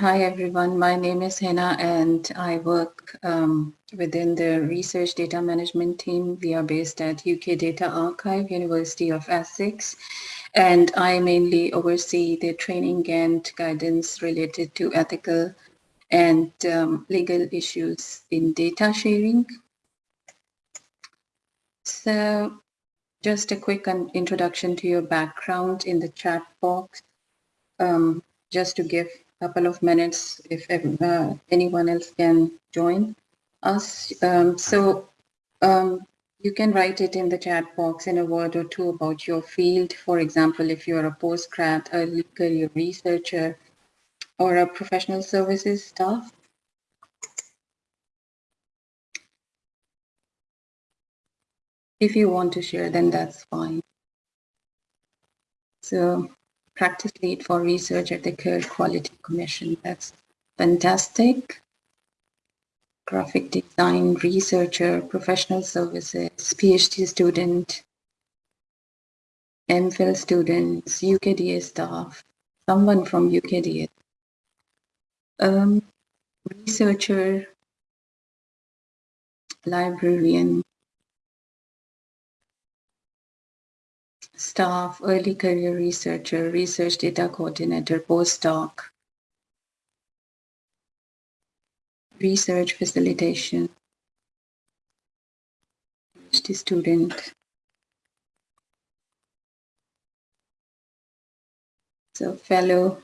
Hi, everyone. My name is Hena and I work um, within the research data management team. We are based at UK Data Archive, University of Essex. And I mainly oversee the training and guidance related to ethical and um, legal issues in data sharing. So just a quick introduction to your background in the chat box, um, just to give couple of minutes if uh, anyone else can join us. Um, so um, you can write it in the chat box in a word or two about your field. For example, if you're a postgrad, early career researcher, or a professional services staff. If you want to share, then that's fine. So practice lead for research at the Care Quality Commission. That's fantastic. Graphic design researcher, professional services, PhD student, MPhil students, UKDA staff, someone from UKDA. Um, researcher, librarian, staff, early career researcher, research data coordinator, postdoc, research facilitation, PhD student. So fellow,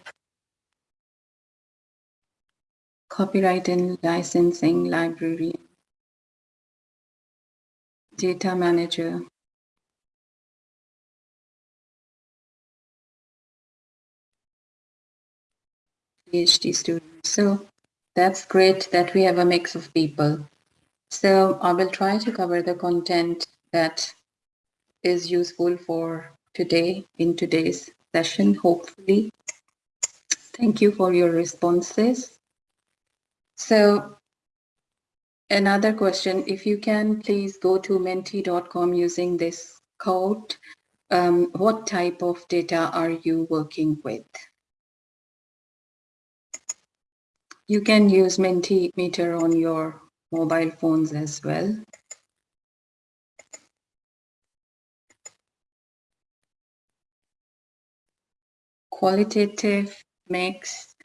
copyright and licensing librarian, data manager, PhD students. So that's great that we have a mix of people. So I will try to cover the content that is useful for today in today's session, hopefully. Thank you for your responses. So another question, if you can please go to menti.com using this code, um, what type of data are you working with? You can use Mentimeter on your mobile phones as well. Qualitative mix.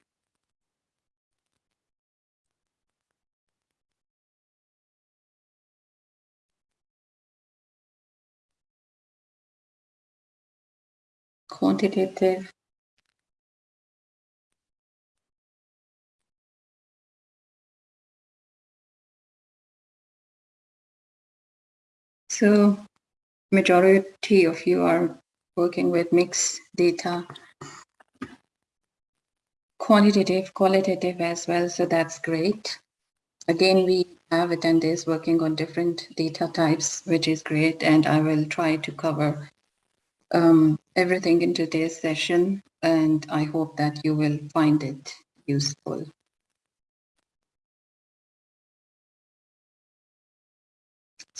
Quantitative So majority of you are working with mixed data, quantitative, qualitative as well. So that's great. Again, we have attendees working on different data types, which is great. And I will try to cover um, everything in today's session. And I hope that you will find it useful.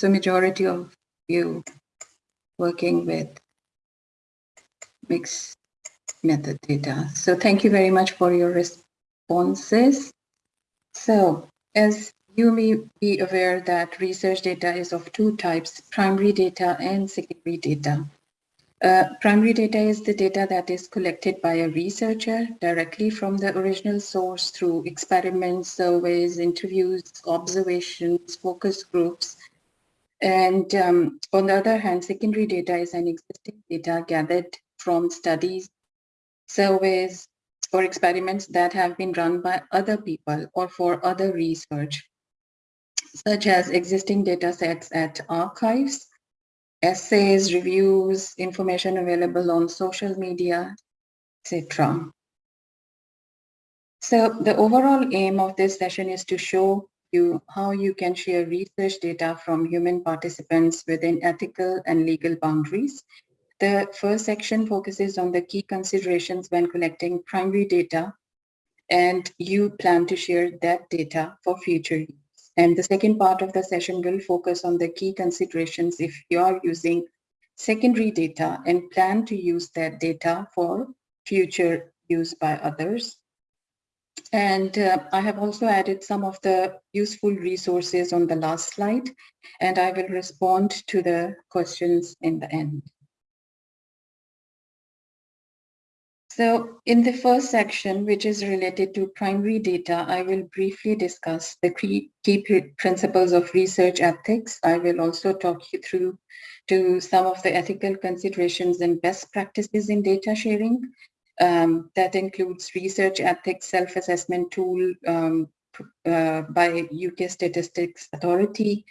So majority of you working with mixed method data. So thank you very much for your responses. So as you may be aware that research data is of two types, primary data and secondary data. Uh, primary data is the data that is collected by a researcher directly from the original source through experiments, surveys, interviews, observations, focus groups, and um, on the other hand, secondary data is an existing data gathered from studies, surveys, or experiments that have been run by other people or for other research, such as existing data sets at archives, essays, reviews, information available on social media, etc. So the overall aim of this session is to show you how you can share research data from human participants within ethical and legal boundaries. The first section focuses on the key considerations when collecting primary data and you plan to share that data for future use. And the second part of the session will focus on the key considerations if you are using secondary data and plan to use that data for future use by others. And uh, I have also added some of the useful resources on the last slide, and I will respond to the questions in the end. So in the first section, which is related to primary data, I will briefly discuss the key, principles of research ethics. I will also talk you through to some of the ethical considerations and best practices in data sharing. Um, that includes research ethics self-assessment tool um, uh, by UK Statistics Authority,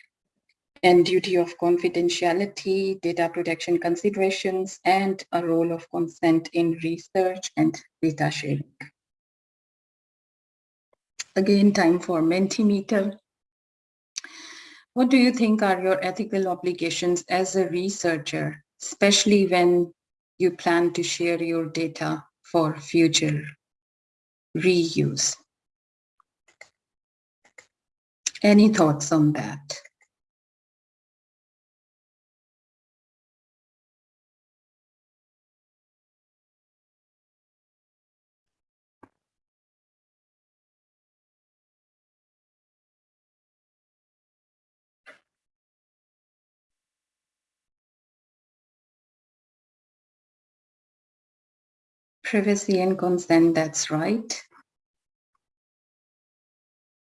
and duty of confidentiality, data protection considerations, and a role of consent in research and data sharing. Again, time for Mentimeter. What do you think are your ethical obligations as a researcher, especially when you plan to share your data for future reuse? Any thoughts on that? Privacy and consent, that's right.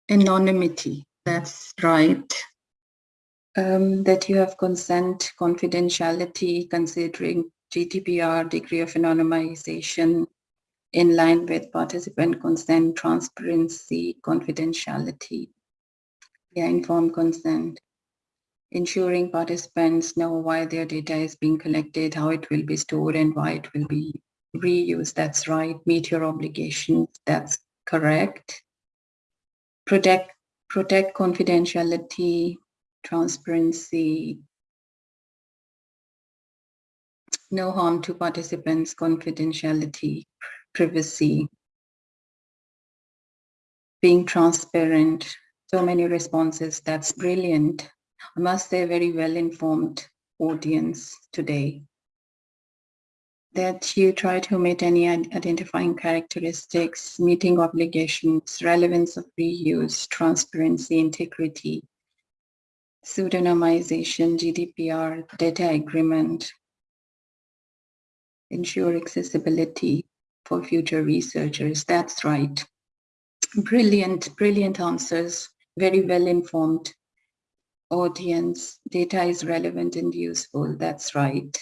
Anonymity, that's right. Um, that you have consent, confidentiality, considering GDPR, degree of anonymization, in line with participant consent, transparency, confidentiality, yeah, informed consent, ensuring participants know why their data is being collected, how it will be stored, and why it will be reuse, that's right. Meet your obligations, that's correct. Protect, protect confidentiality, transparency, no harm to participants, confidentiality, privacy, being transparent, so many responses, that's brilliant. I must say very well-informed audience today that you try to meet any identifying characteristics, meeting obligations, relevance of reuse, transparency, integrity, pseudonymization, GDPR, data agreement, ensure accessibility for future researchers. That's right. Brilliant, brilliant answers, very well-informed audience. Data is relevant and useful. That's right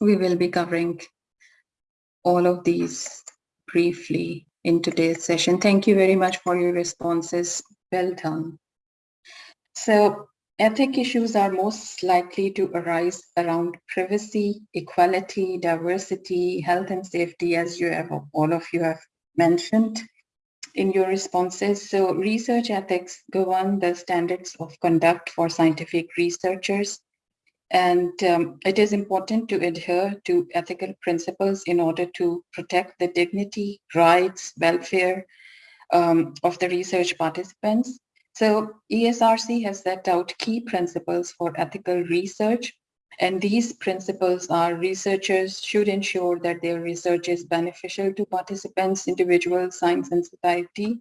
we will be covering all of these briefly in today's session. Thank you very much for your responses. Well done. So ethic issues are most likely to arise around privacy, equality, diversity, health and safety, as you have all of you have mentioned in your responses. So research ethics govern the standards of conduct for scientific researchers and um, it is important to adhere to ethical principles in order to protect the dignity, rights, welfare um, of the research participants. So ESRC has set out key principles for ethical research. And these principles are researchers should ensure that their research is beneficial to participants, individuals, science and society.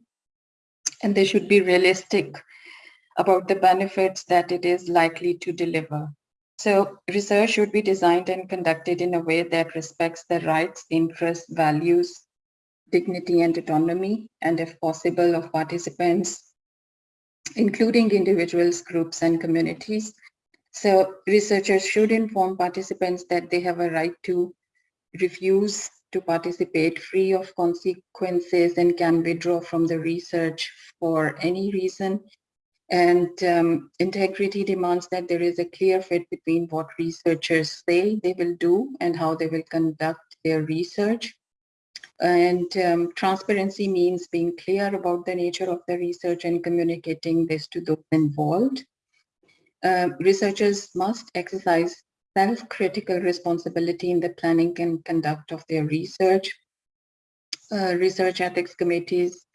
And they should be realistic about the benefits that it is likely to deliver. So research should be designed and conducted in a way that respects the rights, interests, values, dignity and autonomy, and if possible of participants, including individuals, groups, and communities. So researchers should inform participants that they have a right to refuse to participate free of consequences and can withdraw from the research for any reason and um, integrity demands that there is a clear fit between what researchers say they will do and how they will conduct their research. And um, transparency means being clear about the nature of the research and communicating this to those involved. Uh, researchers must exercise self-critical responsibility in the planning and conduct of their research. Uh, research ethics committees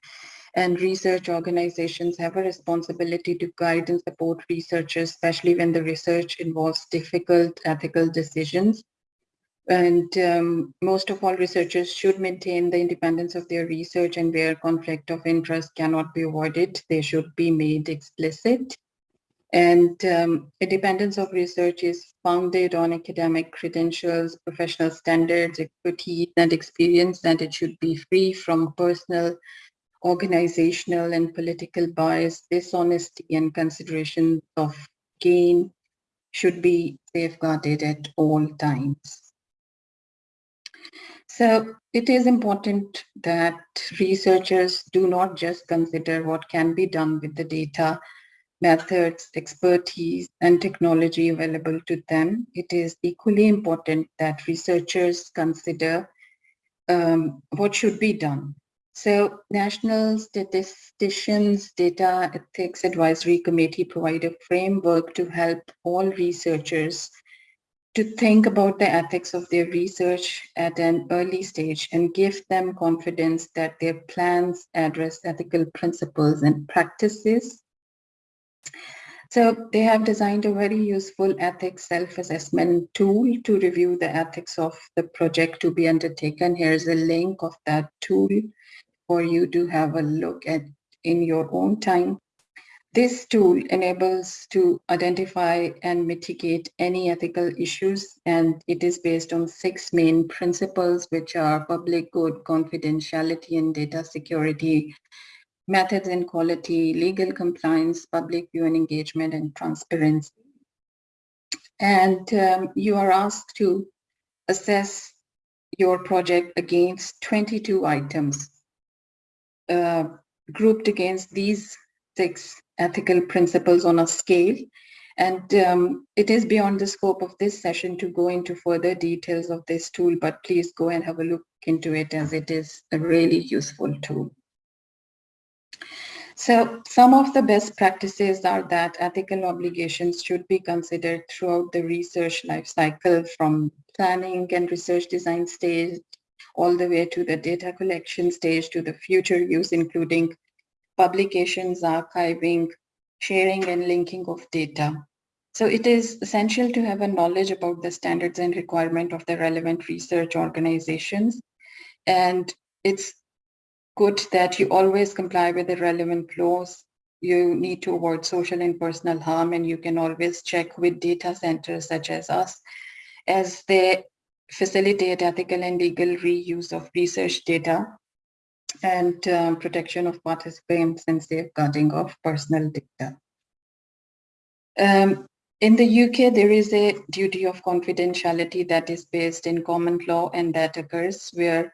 and research organizations have a responsibility to guide and support researchers, especially when the research involves difficult ethical decisions. And um, most of all, researchers should maintain the independence of their research and where conflict of interest cannot be avoided, they should be made explicit. And um, independence of research is founded on academic credentials, professional standards, expertise, and experience, and it should be free from personal, organizational, and political bias, dishonesty, and consideration of gain should be safeguarded at all times. So it is important that researchers do not just consider what can be done with the data, methods, expertise, and technology available to them. It is equally important that researchers consider um, what should be done. So National Statisticians Data Ethics Advisory Committee provide a framework to help all researchers to think about the ethics of their research at an early stage and give them confidence that their plans address ethical principles and practices. So they have designed a very useful ethics self-assessment tool to review the ethics of the project to be undertaken. Here's a link of that tool for you to have a look at in your own time. This tool enables to identify and mitigate any ethical issues, and it is based on six main principles, which are public good, confidentiality and data security, methods and quality, legal compliance, public view and engagement, and transparency. And um, you are asked to assess your project against 22 items uh, grouped against these six ethical principles on a scale. And um, it is beyond the scope of this session to go into further details of this tool, but please go and have a look into it as it is a really useful tool. So some of the best practices are that ethical obligations should be considered throughout the research life cycle from planning and research design stage all the way to the data collection stage to the future use, including publications, archiving, sharing and linking of data. So it is essential to have a knowledge about the standards and requirement of the relevant research organizations. And it's good that you always comply with the relevant laws. You need to avoid social and personal harm, and you can always check with data centers such as us as they facilitate ethical and legal reuse of research data and um, protection of participants and safeguarding of personal data. Um, in the UK, there is a duty of confidentiality that is based in common law and that occurs where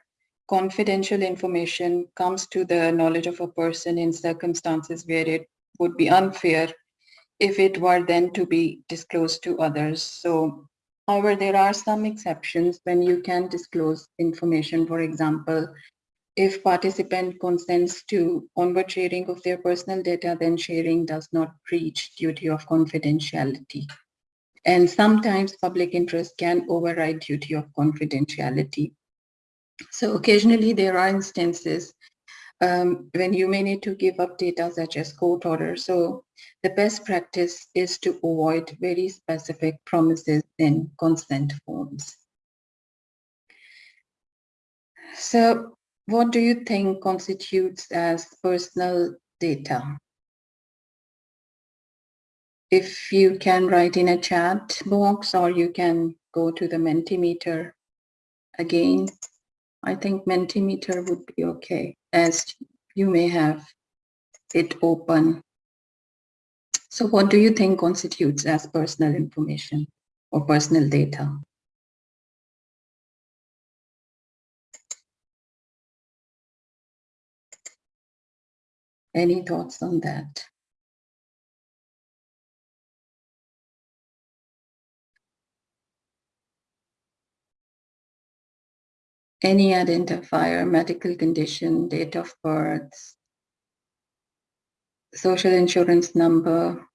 confidential information comes to the knowledge of a person in circumstances where it would be unfair if it were then to be disclosed to others. So, however, there are some exceptions when you can disclose information, for example, if participant consents to onward sharing of their personal data, then sharing does not breach duty of confidentiality. And sometimes public interest can override duty of confidentiality. So occasionally there are instances um, when you may need to give up data such as court orders. So the best practice is to avoid very specific promises in consent forms. So what do you think constitutes as personal data? If you can write in a chat box or you can go to the Mentimeter again, I think Mentimeter would be okay as you may have it open. So what do you think constitutes as personal information or personal data? Any thoughts on that? Any identifier, medical condition, date of birth, social insurance number,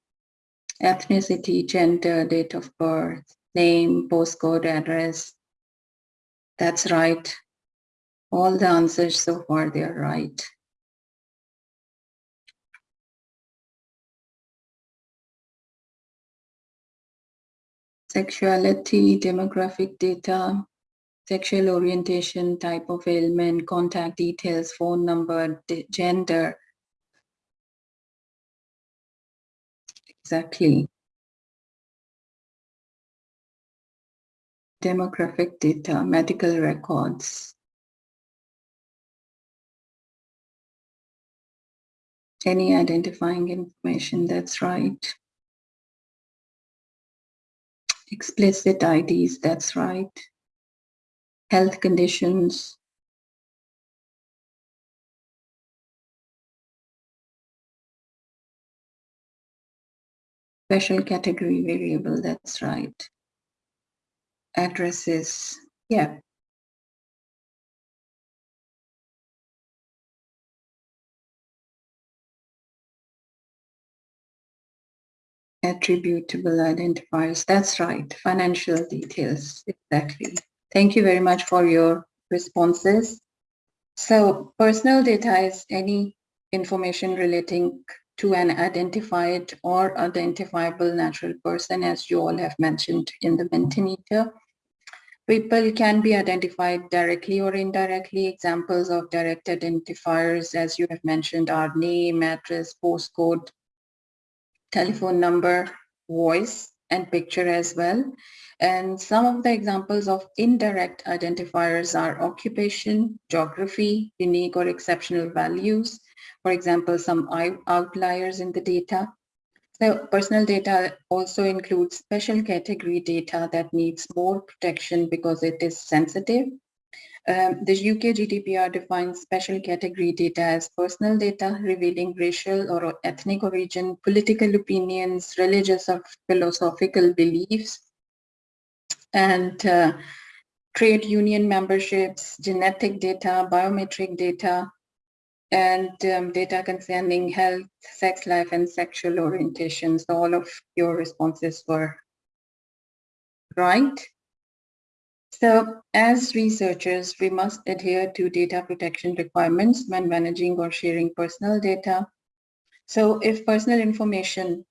ethnicity, gender, date of birth, name, postcode, address. That's right. All the answers so far, they're right. sexuality, demographic data, sexual orientation, type of ailment, contact details, phone number, gender. Exactly. Demographic data, medical records. Any identifying information, that's right. Explicit IDs, that's right health conditions, special category variable, that's right. Addresses, yeah. Attributable identifiers, that's right. Financial details, exactly. Thank you very much for your responses. So personal data is any information relating to an identified or identifiable natural person, as you all have mentioned in the Mentimeter. People can be identified directly or indirectly. Examples of direct identifiers, as you have mentioned, are name, address, postcode, telephone number, voice, and picture as well. And some of the examples of indirect identifiers are occupation, geography, unique or exceptional values, for example, some outliers in the data. So personal data also includes special category data that needs more protection because it is sensitive. Um, the UK GDPR defines special category data as personal data revealing racial or ethnic origin, political opinions, religious or philosophical beliefs, and uh, trade union memberships, genetic data, biometric data, and um, data concerning health, sex life, and sexual orientation. So all of your responses were right. So as researchers, we must adhere to data protection requirements when managing or sharing personal data. So if personal information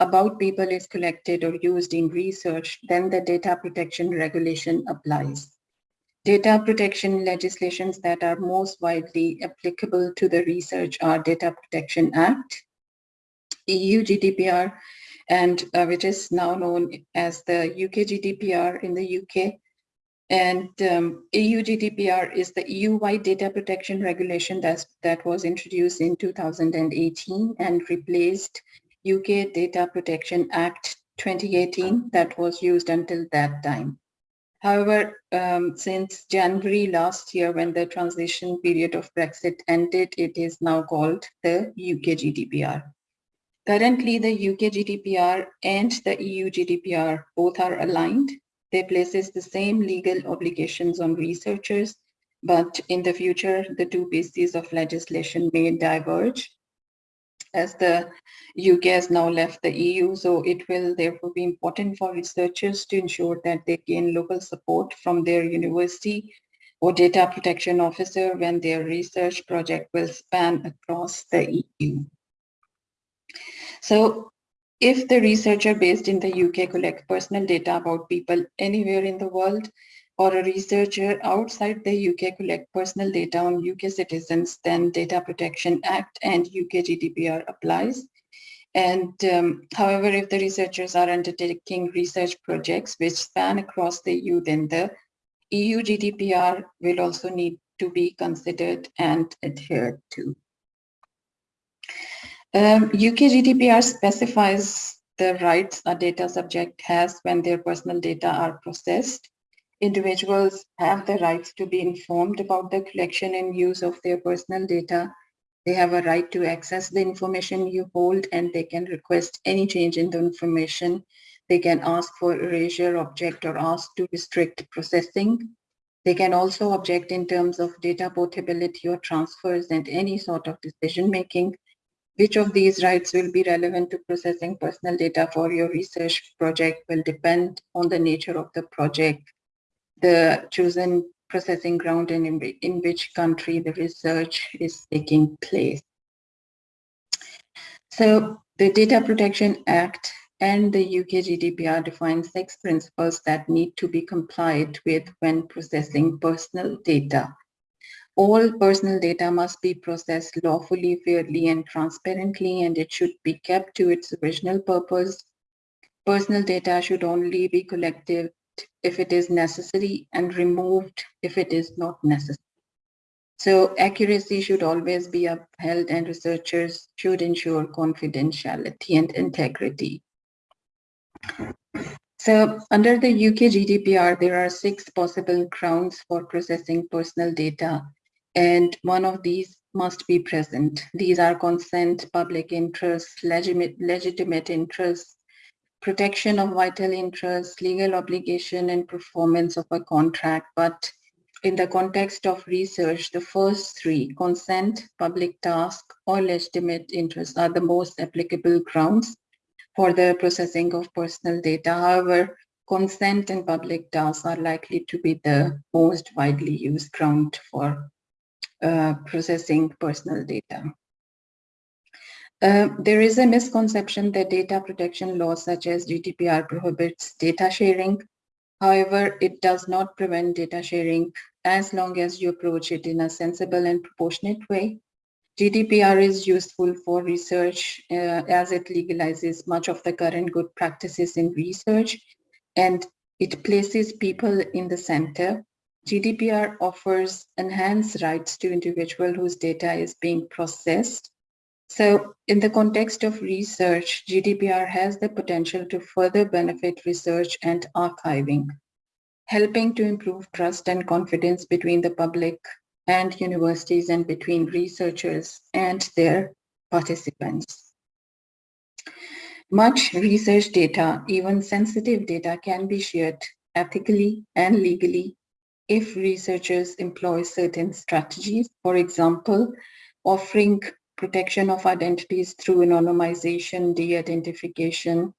about people is collected or used in research, then the data protection regulation applies. Data protection legislations that are most widely applicable to the research are Data Protection Act, EU GDPR, and uh, which is now known as the UK GDPR in the UK. And um, EU GDPR is the EU-wide data protection regulation that's, that was introduced in 2018 and replaced UK Data Protection Act 2018 that was used until that time. However, um, since January last year, when the transition period of Brexit ended, it is now called the UK GDPR. Currently, the UK GDPR and the EU GDPR both are aligned. They places the same legal obligations on researchers, but in the future, the two pieces of legislation may diverge as the UK has now left the EU, so it will therefore be important for researchers to ensure that they gain local support from their university or data protection officer when their research project will span across the EU. So if the researcher based in the UK collects personal data about people anywhere in the world, or a researcher outside the UK collect personal data on UK citizens, then Data Protection Act and UK GDPR applies. And um, however, if the researchers are undertaking research projects which span across the EU, then the EU GDPR will also need to be considered and adhered to. Um, UK GDPR specifies the rights a data subject has when their personal data are processed individuals have the rights to be informed about the collection and use of their personal data. They have a right to access the information you hold and they can request any change in the information. They can ask for erasure, object, or ask to restrict processing. They can also object in terms of data portability or transfers and any sort of decision making. Which of these rights will be relevant to processing personal data for your research project will depend on the nature of the project, the chosen processing ground and in, in which country the research is taking place. So the Data Protection Act and the UK GDPR define six principles that need to be complied with when processing personal data. All personal data must be processed lawfully, fairly, and transparently, and it should be kept to its original purpose. Personal data should only be collected if it is necessary and removed if it is not necessary. So accuracy should always be upheld and researchers should ensure confidentiality and integrity. So under the UK GDPR, there are six possible grounds for processing personal data and one of these must be present. These are consent, public interest, legitimate, legitimate interest, protection of vital interests, legal obligation, and performance of a contract. But in the context of research, the first three, consent, public task, or legitimate interest are the most applicable grounds for the processing of personal data. However, consent and public tasks are likely to be the most widely used ground for uh, processing personal data. Uh, there is a misconception that data protection laws such as GDPR prohibits data sharing. However, it does not prevent data sharing as long as you approach it in a sensible and proportionate way. GDPR is useful for research uh, as it legalizes much of the current good practices in research and it places people in the center GDPR offers enhanced rights to individual whose data is being processed. So in the context of research, GDPR has the potential to further benefit research and archiving, helping to improve trust and confidence between the public and universities and between researchers and their participants. Much research data, even sensitive data, can be shared ethically and legally if researchers employ certain strategies, for example, offering protection of identities through anonymization, de-identification,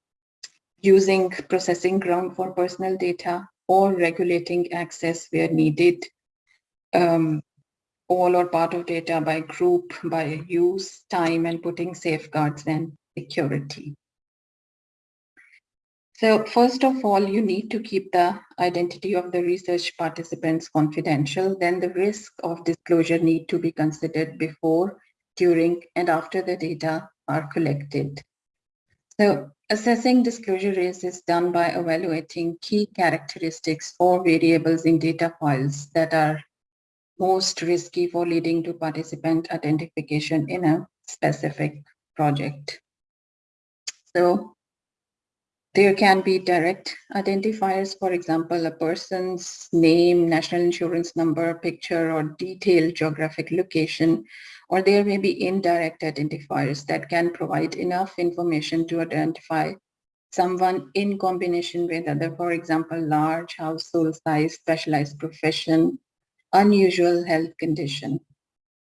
using processing ground for personal data, or regulating access where needed, um, all or part of data by group, by use, time, and putting safeguards and security. So first of all, you need to keep the identity of the research participants confidential. Then the risk of disclosure need to be considered before, during, and after the data are collected. So assessing disclosure risk is done by evaluating key characteristics or variables in data files that are most risky for leading to participant identification in a specific project. So there can be direct identifiers, for example, a person's name, national insurance number, picture, or detailed geographic location, or there may be indirect identifiers that can provide enough information to identify someone in combination with other, for example, large household size, specialized profession, unusual health condition.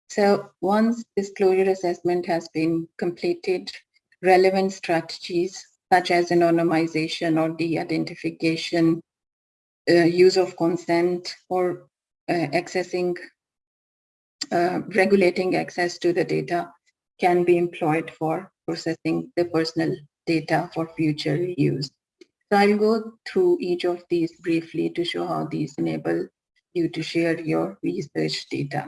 So once disclosure assessment has been completed, relevant strategies such as anonymization or de-identification, uh, use of consent, or uh, accessing, uh, regulating access to the data can be employed for processing the personal data for future use. So I'll go through each of these briefly to show how these enable you to share your research data.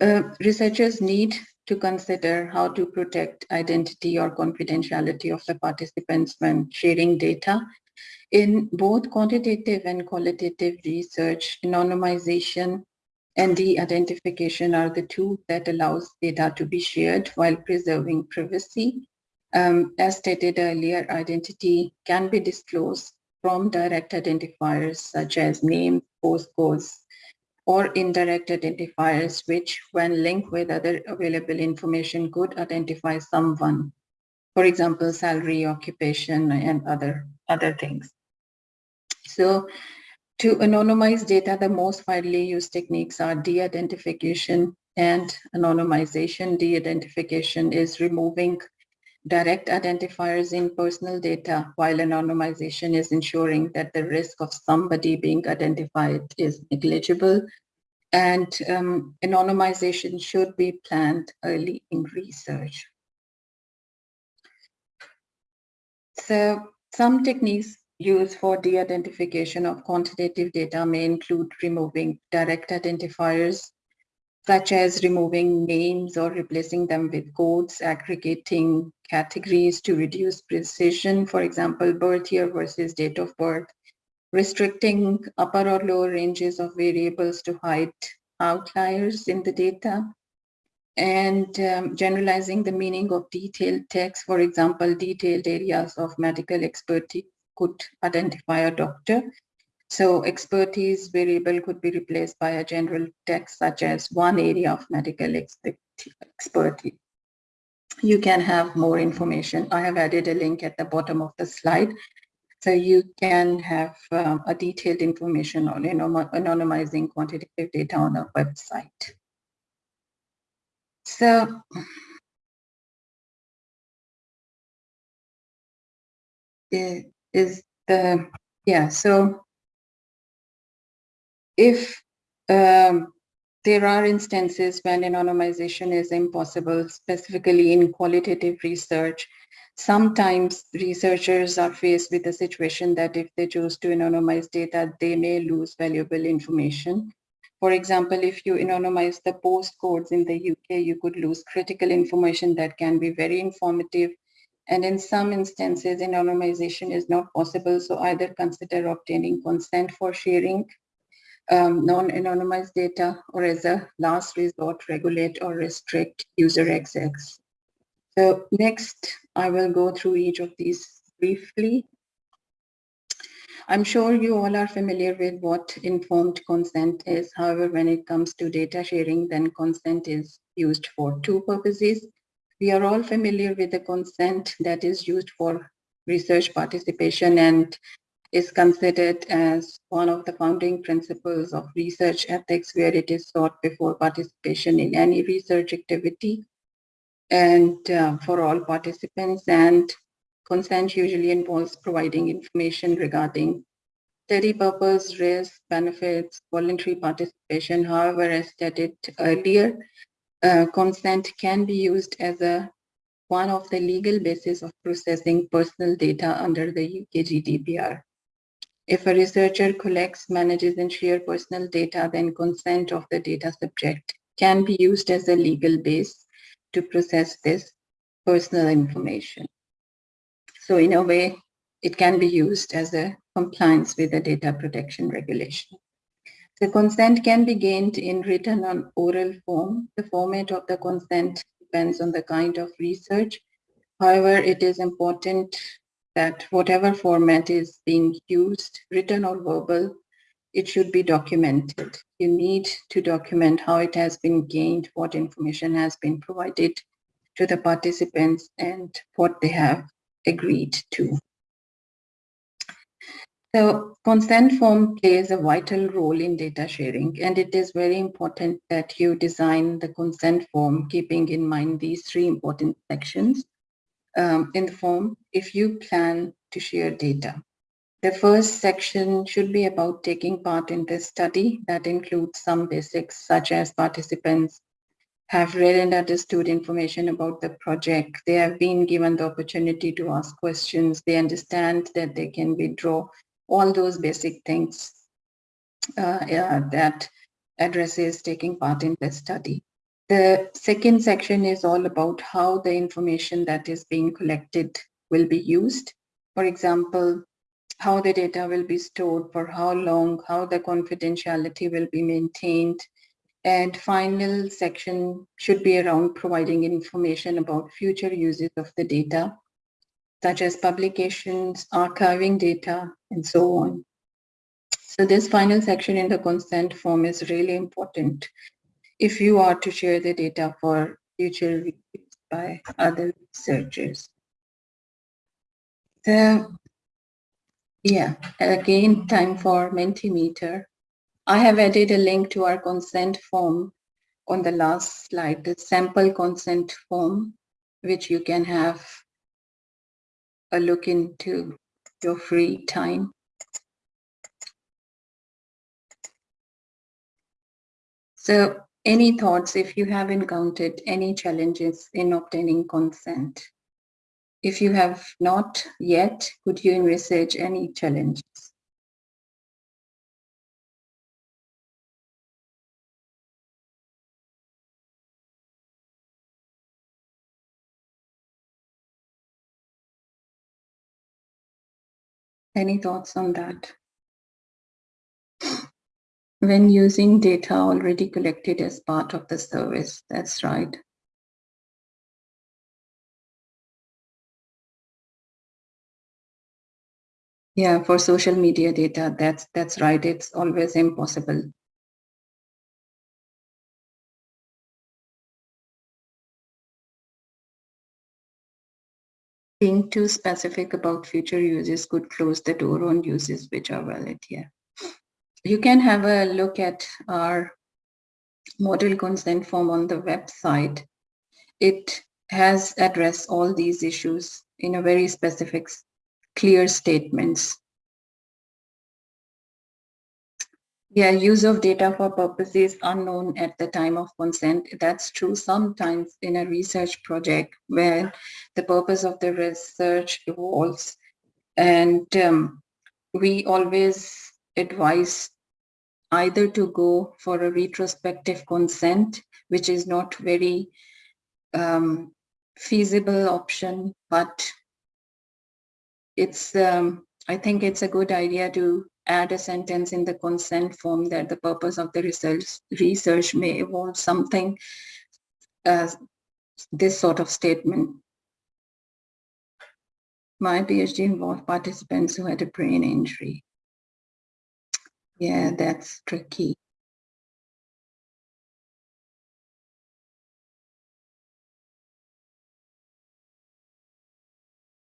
Uh, researchers need to consider how to protect identity or confidentiality of the participants when sharing data. In both quantitative and qualitative research, anonymization and de-identification are the two that allows data to be shared while preserving privacy. Um, as stated earlier, identity can be disclosed from direct identifiers such as names, postcodes, or indirect identifiers, which when linked with other available information could identify someone. For example, salary, occupation, and other, other things. So to anonymize data, the most widely used techniques are de-identification and anonymization. De-identification is removing direct identifiers in personal data, while anonymization is ensuring that the risk of somebody being identified is negligible. And um, anonymization should be planned early in research. So some techniques used for de-identification of quantitative data may include removing direct identifiers, such as removing names or replacing them with codes, aggregating categories to reduce precision, for example, birth year versus date of birth, restricting upper or lower ranges of variables to hide outliers in the data, and um, generalizing the meaning of detailed text. For example, detailed areas of medical expertise could identify a doctor. So expertise variable could be replaced by a general text such as one area of medical expertise. You can have more information. I have added a link at the bottom of the slide. So you can have um, a detailed information on anonymizing quantitative data on a website. So is the yeah so if um, there are instances when anonymization is impossible specifically in qualitative research sometimes researchers are faced with a situation that if they choose to anonymize data they may lose valuable information for example, if you anonymize the postcodes in the UK, you could lose critical information that can be very informative. And in some instances, anonymization is not possible. So either consider obtaining consent for sharing um, non-anonymized data or as a last resort, regulate or restrict user access. So next, I will go through each of these briefly. I'm sure you all are familiar with what informed consent is. However, when it comes to data sharing, then consent is used for two purposes. We are all familiar with the consent that is used for research participation and is considered as one of the founding principles of research ethics where it is sought before participation in any research activity and uh, for all participants and Consent usually involves providing information regarding study purpose, risk, benefits, voluntary participation. However, as stated earlier, uh, consent can be used as a one of the legal basis of processing personal data under the UK GDPR. If a researcher collects, manages, and shares personal data, then consent of the data subject can be used as a legal base to process this personal information. So in a way, it can be used as a compliance with the data protection regulation. The consent can be gained in written or oral form. The format of the consent depends on the kind of research. However, it is important that whatever format is being used, written or verbal, it should be documented. You need to document how it has been gained, what information has been provided to the participants and what they have agreed to. So consent form plays a vital role in data sharing, and it is very important that you design the consent form keeping in mind these three important sections um, in the form if you plan to share data. The first section should be about taking part in the study that includes some basics such as participants have read and understood information about the project. They have been given the opportunity to ask questions. They understand that they can withdraw all those basic things uh, yeah, that addresses taking part in the study. The second section is all about how the information that is being collected will be used. For example, how the data will be stored, for how long, how the confidentiality will be maintained, and final section should be around providing information about future uses of the data, such as publications, archiving data, and so on. So this final section in the consent form is really important if you are to share the data for future reviews by other researchers. So yeah, again, time for Mentimeter. I have added a link to our consent form on the last slide, the sample consent form, which you can have a look into your free time. So any thoughts if you have encountered any challenges in obtaining consent? if you have not yet, could you envisage any challenges? Any thoughts on that? When using data already collected as part of the service, that's right. Yeah, for social media data, that's that's right. It's always impossible. Being too specific about future uses could close the door on uses which are valid here. You can have a look at our model consent form on the website. It has addressed all these issues in a very specific, clear statements. Yeah, use of data for purposes unknown at the time of consent. That's true sometimes in a research project where the purpose of the research evolves. And um, we always advise either to go for a retrospective consent, which is not very um, feasible option, but it's, um, I think it's a good idea to add a sentence in the consent form that the purpose of the research, research may involve something, uh, this sort of statement. My PhD involved participants who had a brain injury. Yeah, that's tricky.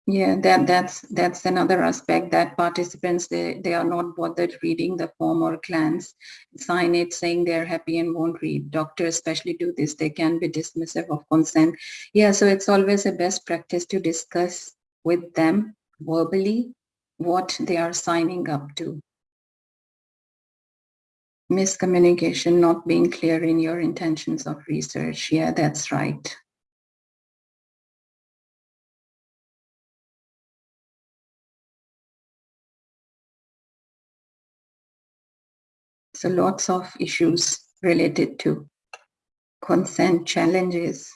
Yeah, that that's that's another aspect that participants they they are not bothered reading the form or glance, sign it saying they're happy and won't read. Doctors especially do this. They can be dismissive of consent. Yeah, so it's always a best practice to discuss with them verbally what they are signing up to. Miscommunication, not being clear in your intentions of research. Yeah, that's right. So lots of issues related to consent challenges.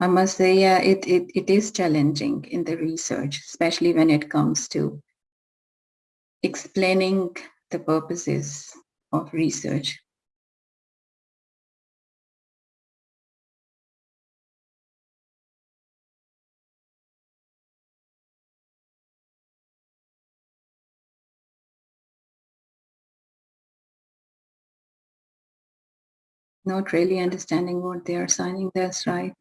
I must say, yeah, it, it, it is challenging in the research, especially when it comes to explaining the purposes of research. not really understanding what they are signing. That's right.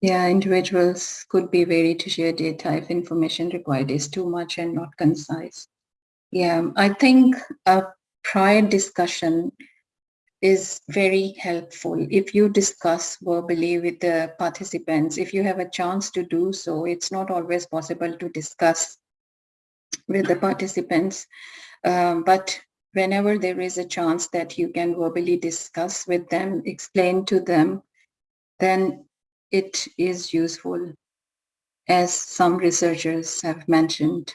Yeah, individuals could be wary to share data if information required is too much and not concise. Yeah, I think a prior discussion is very helpful. If you discuss verbally with the participants, if you have a chance to do so, it's not always possible to discuss with the participants. Um, but whenever there is a chance that you can verbally discuss with them, explain to them, then it is useful, as some researchers have mentioned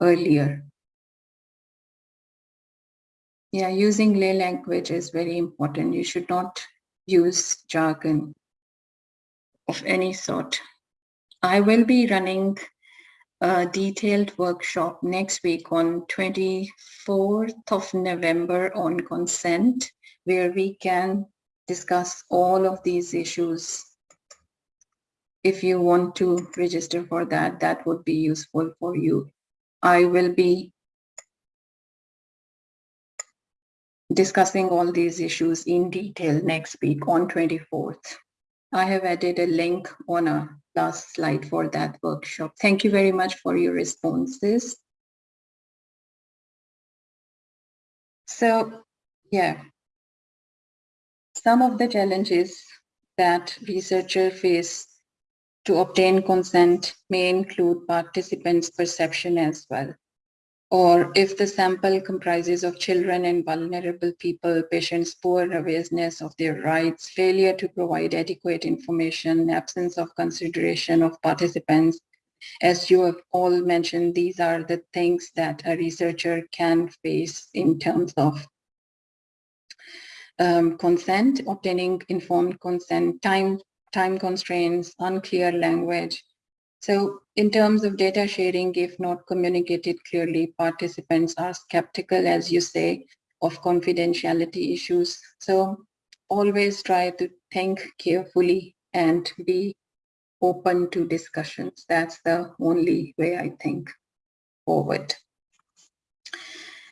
earlier. Yeah, using lay language is very important. You should not use jargon of any sort. I will be running a detailed workshop next week on 24th of November on consent, where we can discuss all of these issues. If you want to register for that, that would be useful for you. I will be discussing all these issues in detail next week on 24th. I have added a link on a last slide for that workshop. Thank you very much for your responses. So, yeah, some of the challenges that researchers face to obtain consent may include participants' perception as well. Or if the sample comprises of children and vulnerable people, patients' poor awareness of their rights, failure to provide adequate information, absence of consideration of participants, as you have all mentioned, these are the things that a researcher can face in terms of um, consent, obtaining informed consent, time, time constraints, unclear language, so in terms of data sharing, if not communicated clearly, participants are skeptical, as you say, of confidentiality issues. So always try to think carefully and be open to discussions. That's the only way I think forward.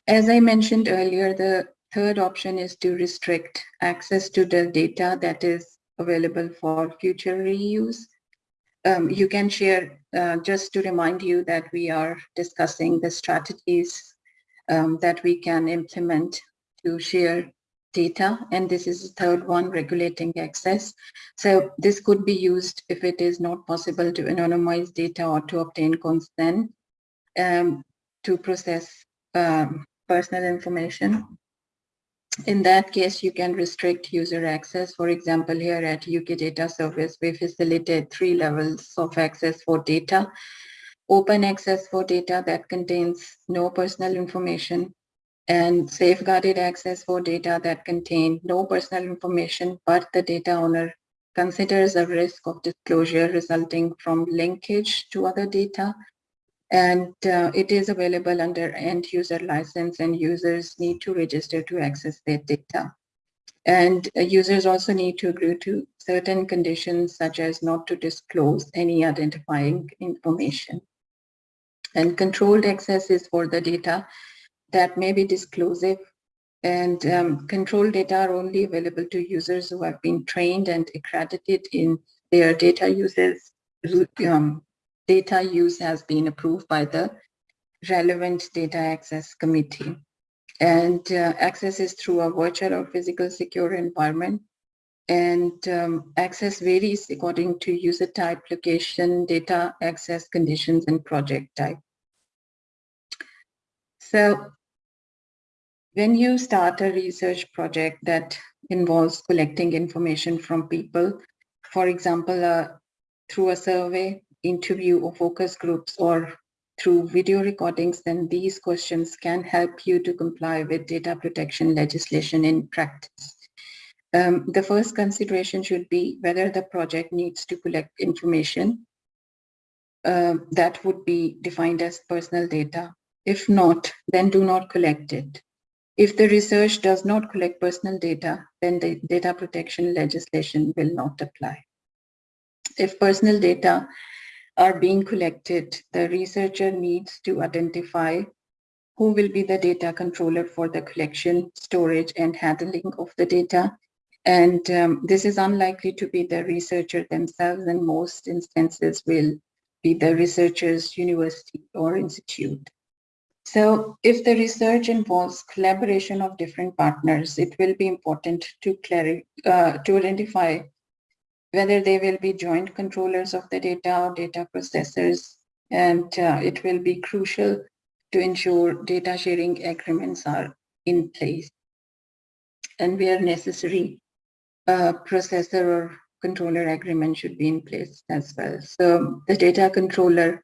As I mentioned earlier, the third option is to restrict access to the data that is available for future reuse um, you can share, uh, just to remind you that we are discussing the strategies um, that we can implement to share data. And this is the third one, regulating access. So this could be used if it is not possible to anonymize data or to obtain consent um, to process um, personal information. In that case, you can restrict user access. For example, here at UK Data Service, we facilitate three levels of access for data. Open access for data that contains no personal information and safeguarded access for data that contain no personal information, but the data owner considers a risk of disclosure resulting from linkage to other data and uh, it is available under end user license and users need to register to access their data. And uh, users also need to agree to certain conditions such as not to disclose any identifying information. And controlled access is for the data that may be disclosive and um, controlled data are only available to users who have been trained and accredited in their data uses um, data use has been approved by the relevant data access committee. And uh, access is through a virtual or physical secure environment. And um, access varies according to user type, location, data access conditions, and project type. So when you start a research project that involves collecting information from people, for example, uh, through a survey, interview or focus groups or through video recordings, then these questions can help you to comply with data protection legislation in practice. Um, the first consideration should be whether the project needs to collect information uh, that would be defined as personal data. If not, then do not collect it. If the research does not collect personal data, then the data protection legislation will not apply. If personal data are being collected, the researcher needs to identify who will be the data controller for the collection, storage, and handling of the data. And um, this is unlikely to be the researcher themselves, in most instances will be the researcher's university or institute. So if the research involves collaboration of different partners, it will be important to, uh, to identify whether they will be joint controllers of the data or data processors. And uh, it will be crucial to ensure data sharing agreements are in place. And where necessary, a processor or controller agreement should be in place as well. So the data controller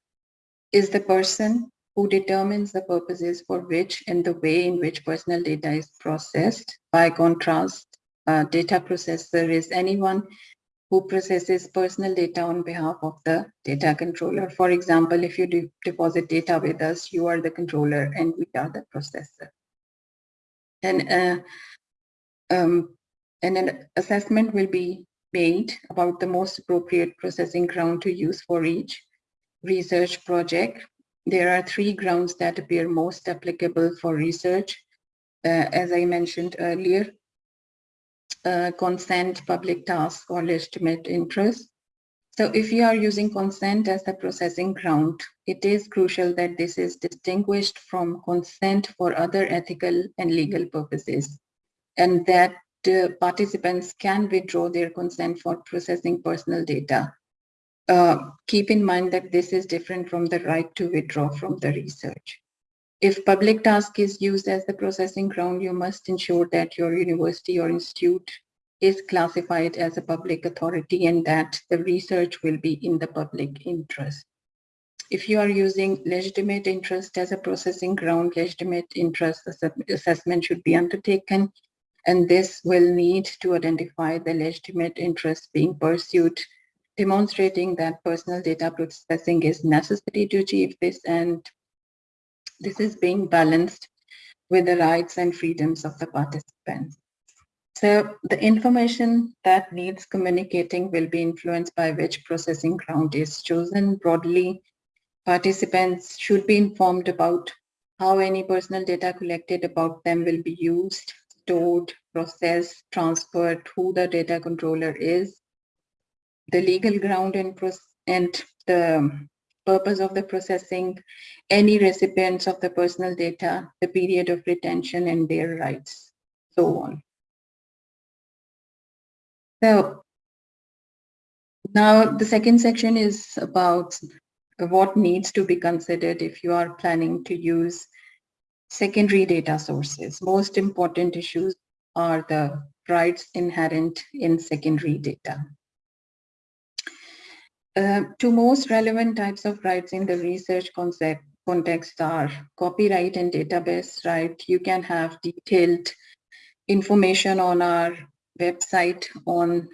is the person who determines the purposes for which and the way in which personal data is processed. By contrast, a data processor is anyone who processes personal data on behalf of the data controller. For example, if you de deposit data with us, you are the controller and we are the processor. And, uh, um, and an assessment will be made about the most appropriate processing ground to use for each research project. There are three grounds that appear most applicable for research. Uh, as I mentioned earlier, uh, consent, public task, or legitimate interest. So if you are using consent as the processing ground, it is crucial that this is distinguished from consent for other ethical and legal purposes, and that uh, participants can withdraw their consent for processing personal data. Uh, keep in mind that this is different from the right to withdraw from the research. If public task is used as the processing ground, you must ensure that your university or institute is classified as a public authority and that the research will be in the public interest. If you are using legitimate interest as a processing ground, legitimate interest assessment should be undertaken and this will need to identify the legitimate interest being pursued, demonstrating that personal data processing is necessary to achieve this and this is being balanced with the rights and freedoms of the participants. So the information that needs communicating will be influenced by which processing ground is chosen. Broadly, participants should be informed about how any personal data collected about them will be used, stored, processed, transferred, who the data controller is, the legal ground and, and the purpose of the processing, any recipients of the personal data, the period of retention and their rights, so on. So now the second section is about what needs to be considered if you are planning to use secondary data sources. Most important issues are the rights inherent in secondary data. Uh, two most relevant types of rights in the research concept context are copyright and database right. You can have detailed information on our website on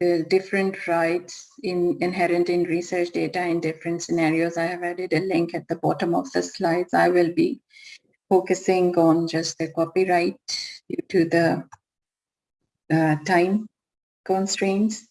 the different rights in, inherent in research data in different scenarios. I have added a link at the bottom of the slides. I will be focusing on just the copyright due to the uh, time constraints.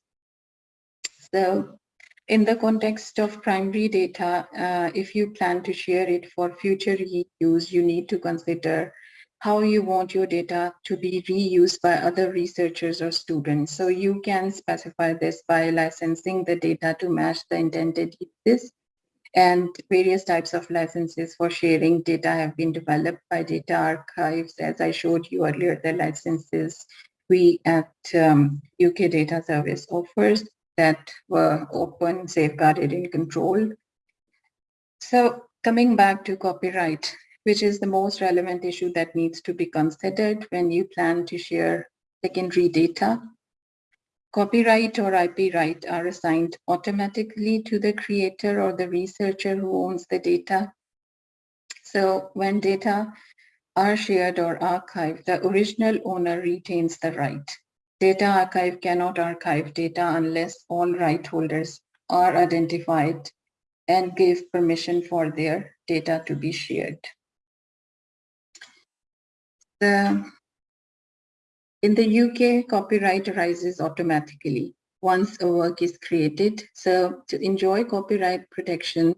So in the context of primary data, uh, if you plan to share it for future reuse, you need to consider how you want your data to be reused by other researchers or students. So you can specify this by licensing the data to match the intended uses and various types of licenses for sharing data have been developed by data archives. As I showed you earlier, the licenses we at um, UK Data Service offers that were open, safeguarded, and controlled. So coming back to copyright, which is the most relevant issue that needs to be considered when you plan to share secondary data. Copyright or IP right are assigned automatically to the creator or the researcher who owns the data. So when data are shared or archived, the original owner retains the right. Data archive cannot archive data unless all right holders are identified and give permission for their data to be shared the in the UK, copyright arises automatically once a work is created. So to enjoy copyright protection,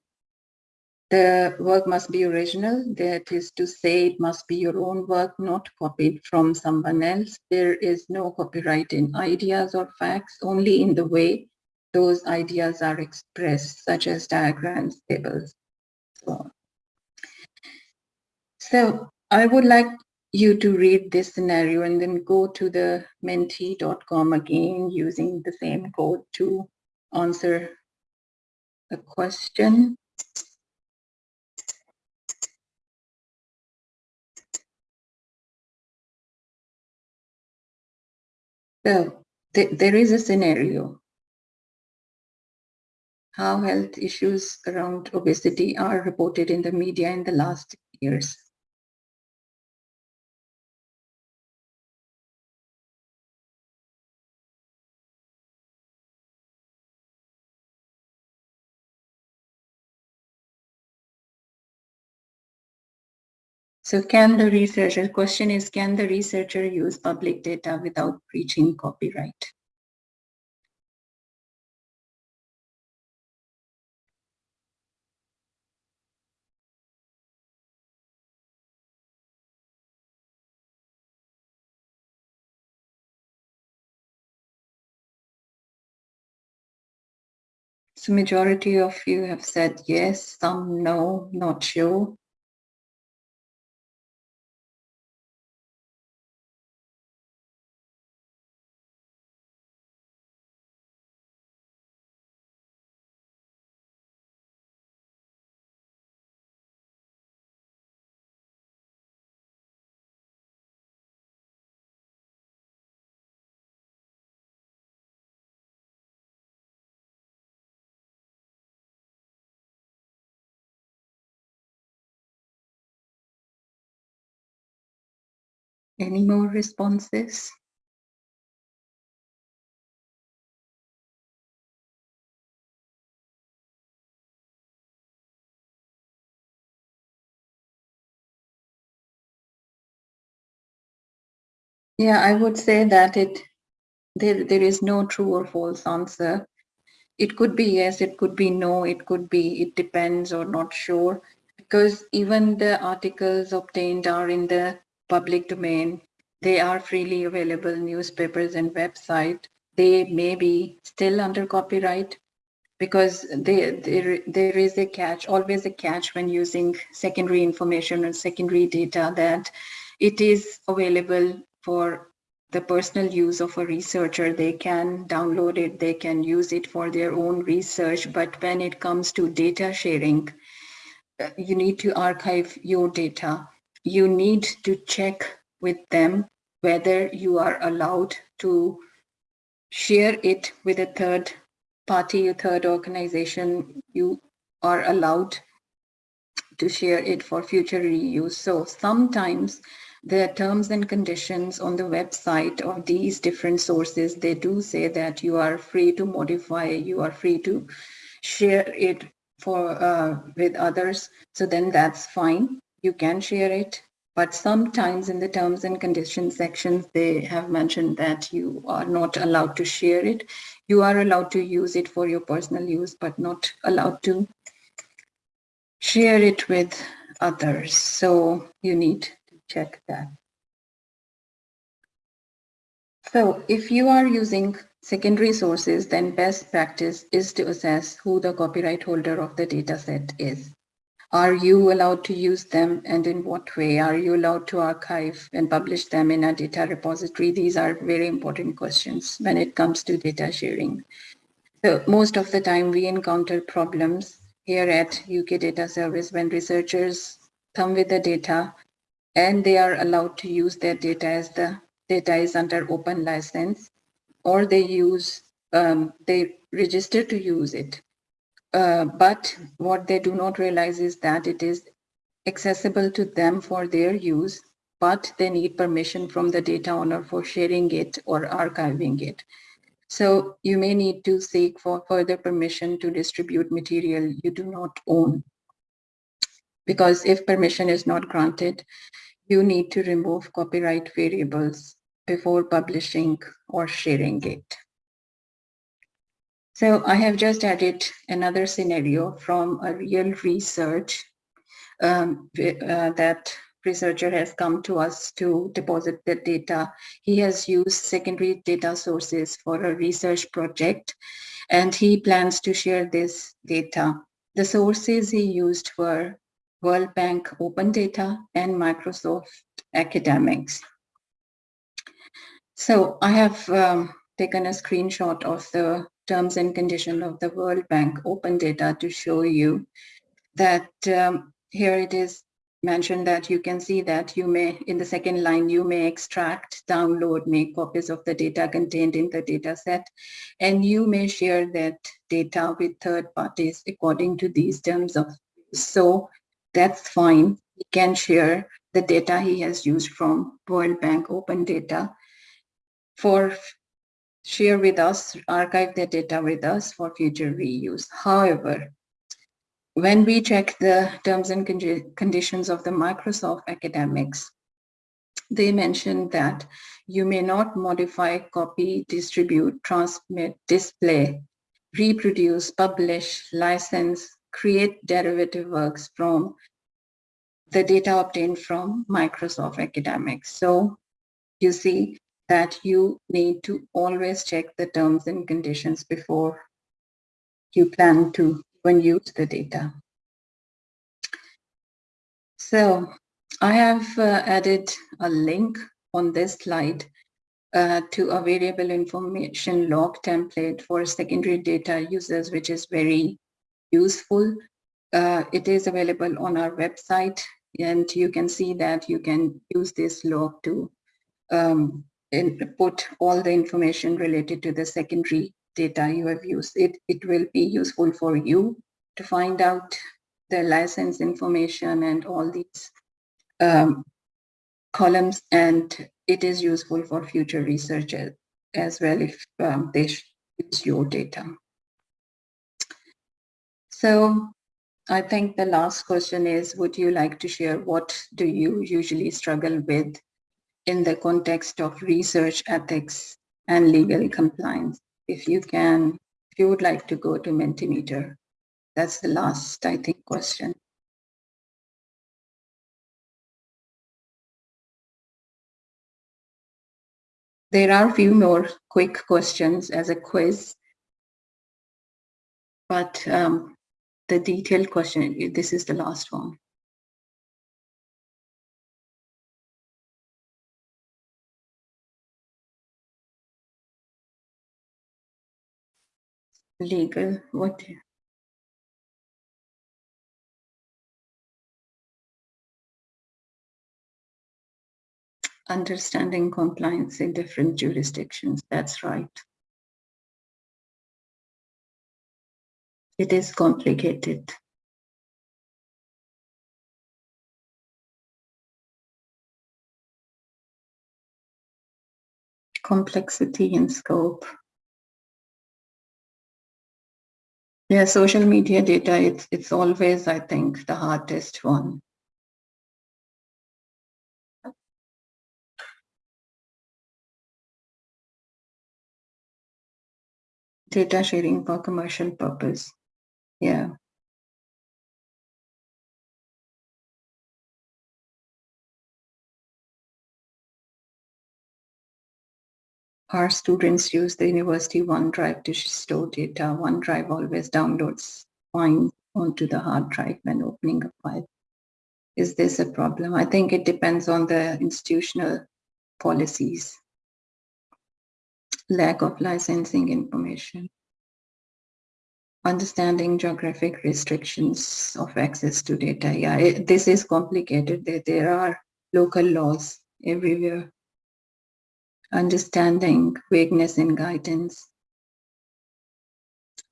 the work must be original. That is to say, it must be your own work, not copied from someone else. There is no copyright in ideas or facts, only in the way those ideas are expressed, such as diagrams, tables, so on. So I would like you to read this scenario and then go to the menti.com again using the same code to answer the question. So th there is a scenario. How health issues around obesity are reported in the media in the last years. So can the researcher, question is, can the researcher use public data without breaching copyright? So majority of you have said yes, some no, not sure. Any more responses? Yeah, I would say that it there there is no true or false answer. It could be yes, it could be no, it could be it depends or not sure because even the articles obtained are in the public domain. They are freely available newspapers and website. They may be still under copyright because they, there, there is a catch, always a catch when using secondary information or secondary data that it is available for the personal use of a researcher. They can download it, they can use it for their own research. But when it comes to data sharing, uh, you need to archive your data. You need to check with them whether you are allowed to share it with a third party, a third organization. You are allowed to share it for future reuse. So sometimes the terms and conditions on the website of these different sources, they do say that you are free to modify, you are free to share it for uh, with others. So then that's fine. You can share it. But sometimes in the terms and conditions sections, they have mentioned that you are not allowed to share it. You are allowed to use it for your personal use, but not allowed to share it with others. So you need to check that. So if you are using secondary sources, then best practice is to assess who the copyright holder of the data set is. Are you allowed to use them and in what way? Are you allowed to archive and publish them in a data repository? These are very important questions when it comes to data sharing. So most of the time we encounter problems here at UK Data Service when researchers come with the data and they are allowed to use their data as the data is under open license or they use um, they register to use it uh, but what they do not realize is that it is accessible to them for their use but they need permission from the data owner for sharing it or archiving it so you may need to seek for further permission to distribute material you do not own because if permission is not granted you need to remove copyright variables before publishing or sharing it. So I have just added another scenario from a real research um, uh, that researcher has come to us to deposit the data. He has used secondary data sources for a research project and he plans to share this data. The sources he used were World Bank Open Data, and Microsoft Academics. So I have um, taken a screenshot of the terms and conditions of the World Bank Open Data to show you that um, here it is mentioned that you can see that you may, in the second line, you may extract, download, make copies of the data contained in the data set, and you may share that data with third parties according to these terms of so that's fine. He can share the data he has used from World Bank Open Data for share with us, archive the data with us for future reuse. However, when we check the terms and conditions of the Microsoft academics, they mentioned that you may not modify, copy, distribute, transmit, display, reproduce, publish, license, create derivative works from the data obtained from Microsoft Academics. So you see that you need to always check the terms and conditions before you plan to even use the data. So I have uh, added a link on this slide uh, to a variable information log template for secondary data users, which is very useful. Uh, it is available on our website and you can see that you can use this log to um, put all the information related to the secondary data you have used. It, it will be useful for you to find out the license information and all these um, columns and it is useful for future researchers as well if um, they use your data. So I think the last question is, would you like to share what do you usually struggle with in the context of research ethics and legal compliance? If you can, if you would like to go to Mentimeter, that's the last, I think, question. There are a few more quick questions as a quiz, but um, the detailed question, this is the last one. Legal, what? Understanding compliance in different jurisdictions, that's right. It is complicated. Complexity and scope. Yeah, social media data, it's, it's always, I think, the hardest one. Data sharing for commercial purpose. Yeah. Our students use the university OneDrive to store data. OneDrive always downloads files onto the hard drive when opening a file. Is this a problem? I think it depends on the institutional policies. Lack of licensing information understanding geographic restrictions of access to data. Yeah, it, this is complicated. There, there are local laws everywhere. Understanding vagueness in guidance.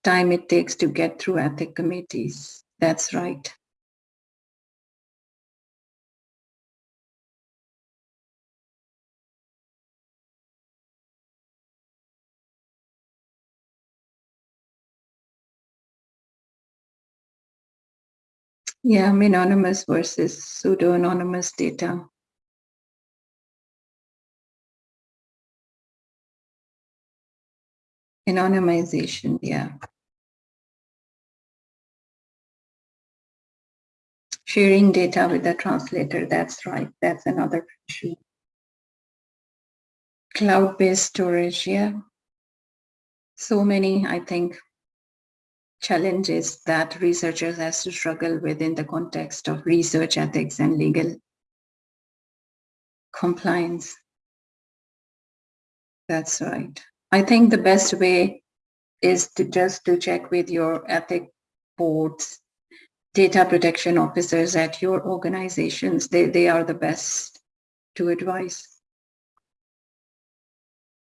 Time it takes to get through ethic committees. That's right. Yeah, anonymous versus pseudo-anonymous data. Anonymization, yeah. Sharing data with the translator, that's right, that's another issue. Cloud-based storage, yeah. So many, I think, challenges that researchers has to struggle with in the context of research ethics and legal compliance. That's right. I think the best way is to just to check with your ethic boards, data protection officers at your organizations. They, they are the best to advise.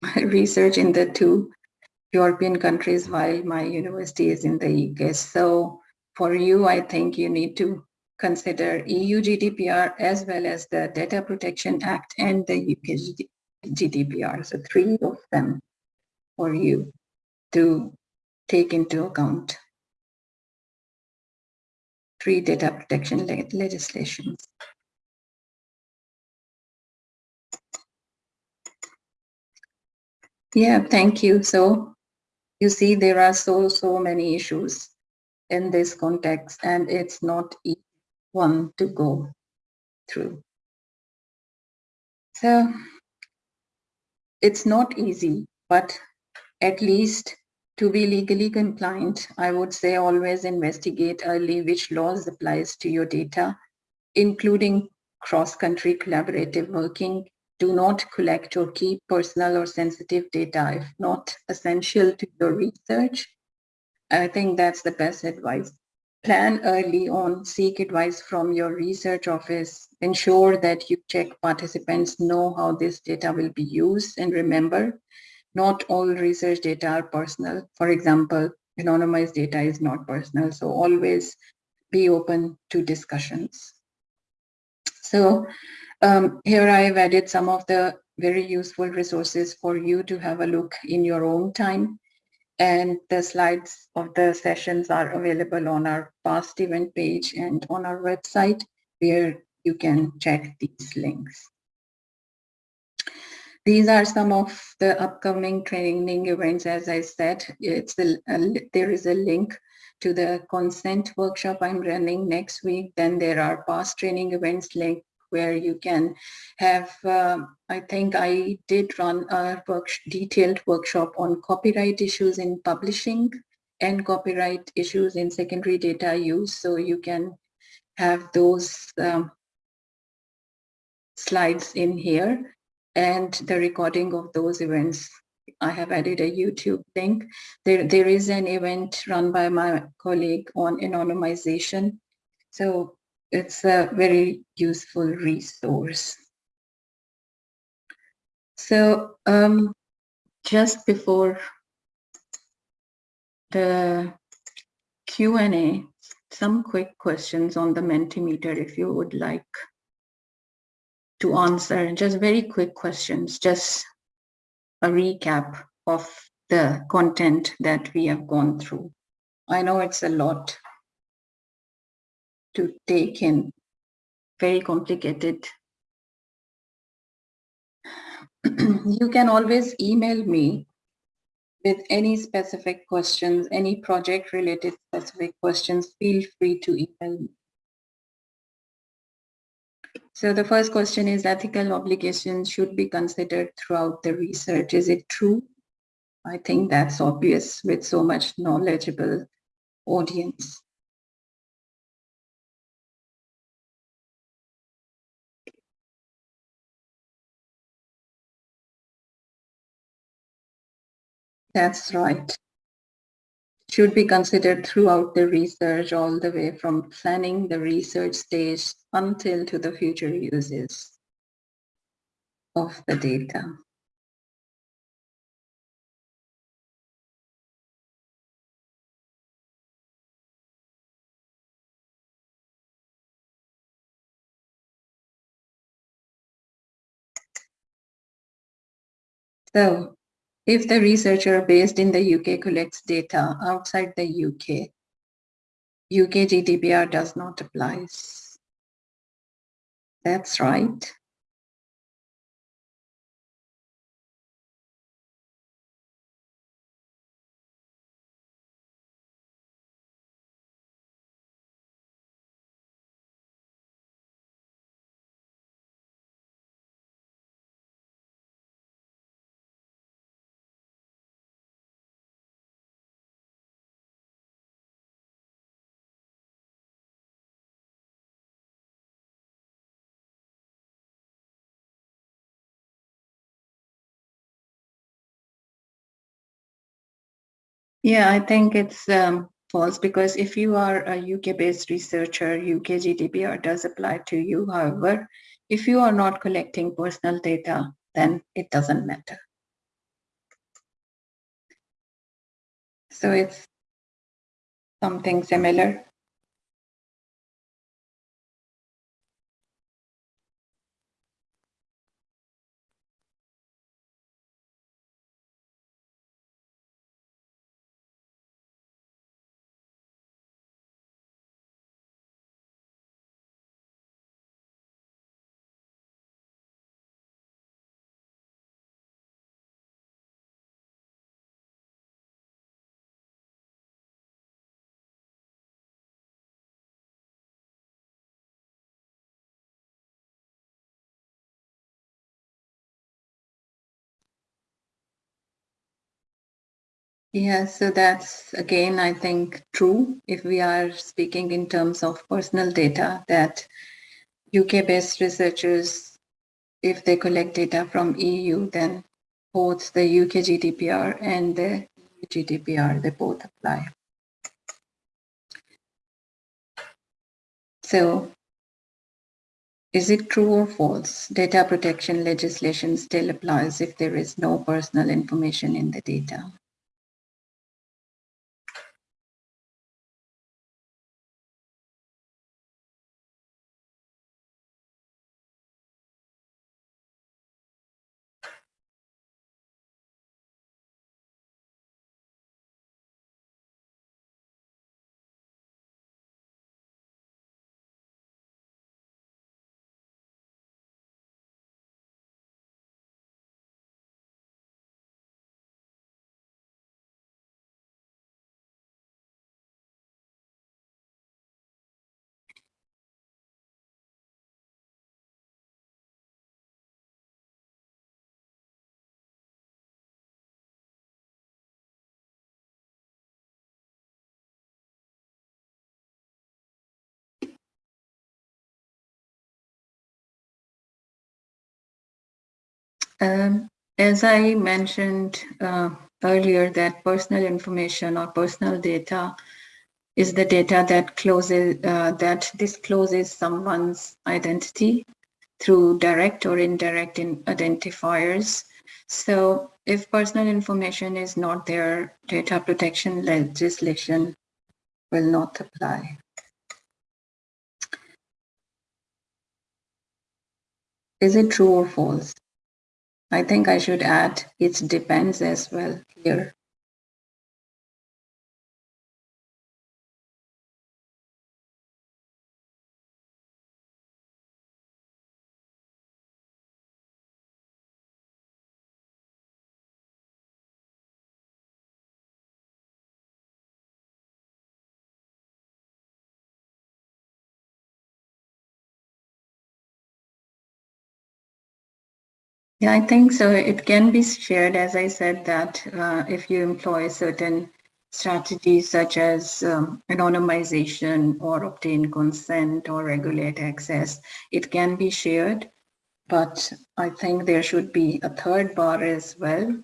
Research in the two European countries while my university is in the UK. So for you, I think you need to consider EU GDPR as well as the Data Protection Act and the UK GDPR. So three of them for you to take into account. Three data protection le legislations. Yeah, thank you. So you see, there are so, so many issues in this context, and it's not one to go through. So it's not easy, but at least to be legally compliant, I would say always investigate early which laws applies to your data, including cross-country collaborative working do not collect or keep personal or sensitive data if not essential to your research. I think that's the best advice. Plan early on, seek advice from your research office, ensure that you check participants know how this data will be used and remember, not all research data are personal. For example, anonymized data is not personal, so always be open to discussions. So Um, here I have added some of the very useful resources for you to have a look in your own time. And the slides of the sessions are available on our past event page and on our website where you can check these links. These are some of the upcoming training events. As I said, it's a, a, there is a link to the consent workshop I'm running next week. Then there are past training events link where you can have, uh, I think I did run a work, detailed workshop on copyright issues in publishing and copyright issues in secondary data use. So you can have those um, slides in here and the recording of those events. I have added a YouTube link. There, there is an event run by my colleague on anonymization. So it's a very useful resource. So um, just before the Q&A, some quick questions on the Mentimeter if you would like to answer. Just very quick questions, just a recap of the content that we have gone through. I know it's a lot to take in, very complicated. you can always email me with any specific questions, any project related specific questions, feel free to email me. So the first question is ethical obligations should be considered throughout the research. Is it true? I think that's obvious with so much knowledgeable audience. That's right. Should be considered throughout the research all the way from planning the research stage until to the future uses of the data. So if the researcher based in the UK collects data outside the UK, UK GDPR does not apply. That's right. Yeah, I think it's um, false because if you are a UK-based researcher, UK GDPR does apply to you. However, if you are not collecting personal data, then it doesn't matter. So it's something similar. Yeah, so that's again, I think, true if we are speaking in terms of personal data that UK-based researchers, if they collect data from EU, then both the UK GDPR and the EU GDPR, they both apply. So is it true or false? Data protection legislation still applies if there is no personal information in the data. Um, as I mentioned uh, earlier that personal information or personal data is the data that closes uh, that discloses someone's identity through direct or indirect in identifiers. So if personal information is not there, data protection legislation will not apply. Is it true or false? I think I should add it depends as well here. Yeah, I think so. It can be shared, as I said, that uh, if you employ certain strategies such as um, anonymization or obtain consent or regulate access, it can be shared. But I think there should be a third bar as well,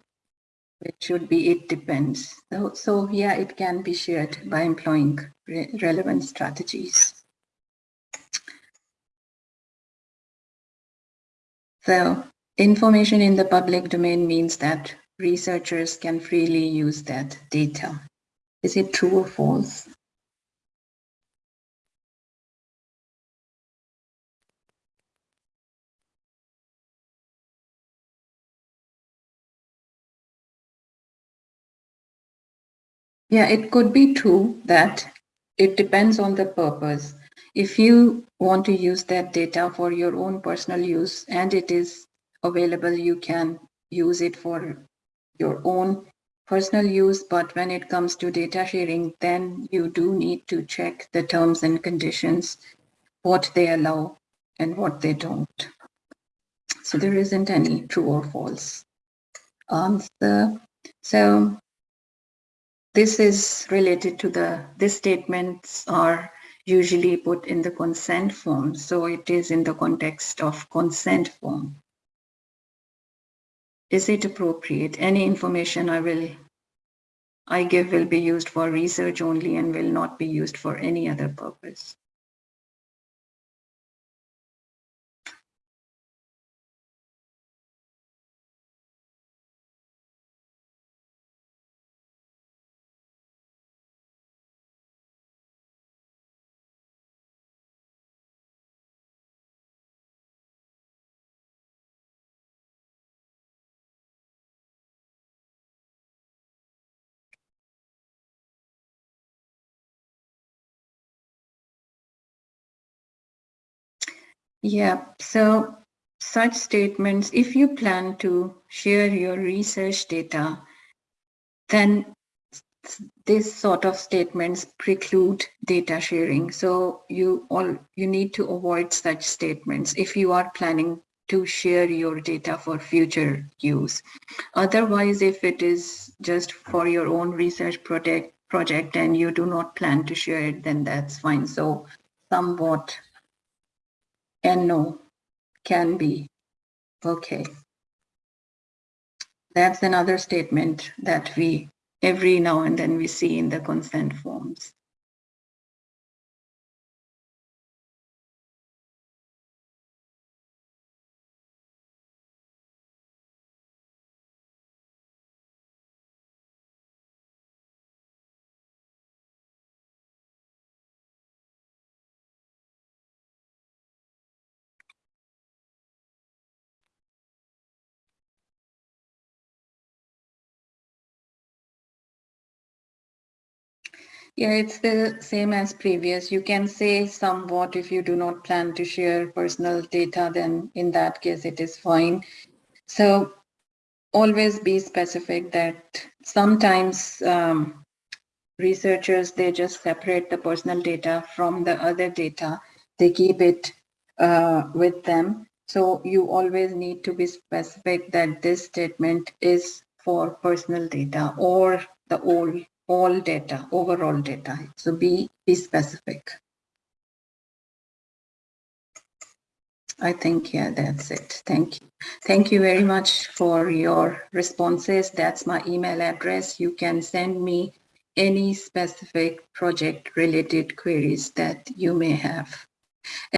which should be it depends. So, so yeah, it can be shared by employing re relevant strategies. So Information in the public domain means that researchers can freely use that data. Is it true or false? Yeah, it could be true that it depends on the purpose. If you want to use that data for your own personal use and it is available, you can use it for your own personal use, but when it comes to data sharing, then you do need to check the terms and conditions, what they allow and what they don't. So there isn't any true or false answer. So this is related to the, these statements are usually put in the consent form. So it is in the context of consent form is it appropriate? Any information I will I give will be used for research only and will not be used for any other purpose. Yeah, so such statements, if you plan to share your research data, then this sort of statements preclude data sharing. So you all you need to avoid such statements if you are planning to share your data for future use. Otherwise, if it is just for your own research project project and you do not plan to share it, then that's fine. So somewhat and no can be. Okay. That's another statement that we every now and then we see in the consent forms. Yeah, it's the same as previous. You can say somewhat if you do not plan to share personal data, then in that case it is fine. So always be specific that sometimes um, researchers, they just separate the personal data from the other data. They keep it uh, with them. So you always need to be specific that this statement is for personal data or the old all data, overall data. So be, be specific. I think, yeah, that's it. Thank you. Thank you very much for your responses. That's my email address. You can send me any specific project related queries that you may have.